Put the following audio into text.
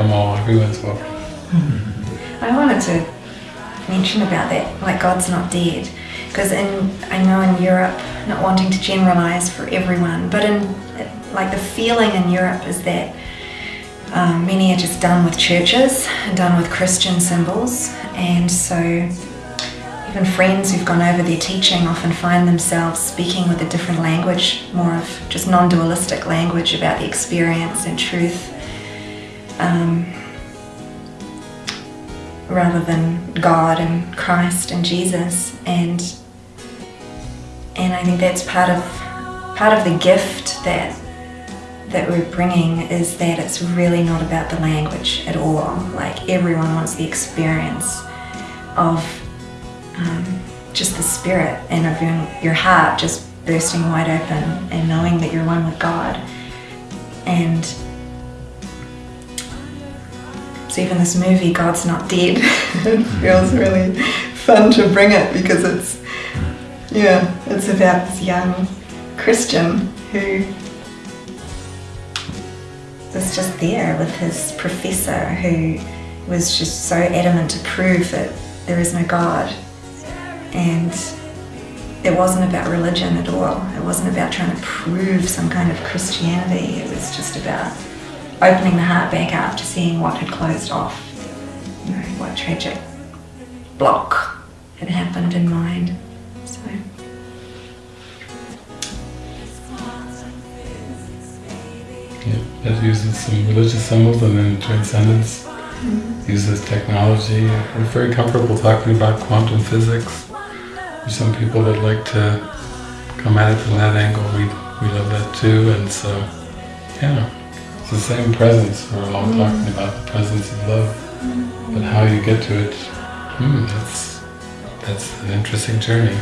all, everyone's welcome. I wanted to mention about that, like God's not dead. Because in, I know in Europe, not wanting to generalize for everyone, but in, like the feeling in Europe is that um, many are just done with churches and done with Christian symbols. And so even friends who've gone over their teaching often find themselves speaking with a different language, more of just non-dualistic language about the experience and truth. Um, rather than God and Christ and Jesus. And and I think that's part of part of the gift that that we're bringing is that it's really not about the language at all. Like everyone wants the experience of um, just the spirit and of your, your heart just bursting wide open and knowing that you're one with God. And so even this movie, God's Not Dead, it feels really fun to bring it because it's, yeah, it's about this young Christian who was just there with his professor who was just so adamant to prove that there is no God. And it wasn't about religion at all. It wasn't about trying to prove some kind of Christianity. It was just about opening the heart back up to seeing what had closed off, you know, what tragic block had happened in mind. So. Yeah, it uses some religious symbols and then transcendence mm-hmm. uses technology. We're very comfortable talking about quantum physics. There's some people that like to come at it from that angle. We, we love that too, and so, yeah the same presence. we're all mm. talking about the presence of love, mm. but how you get to it, hmm, that's, that's an interesting journey.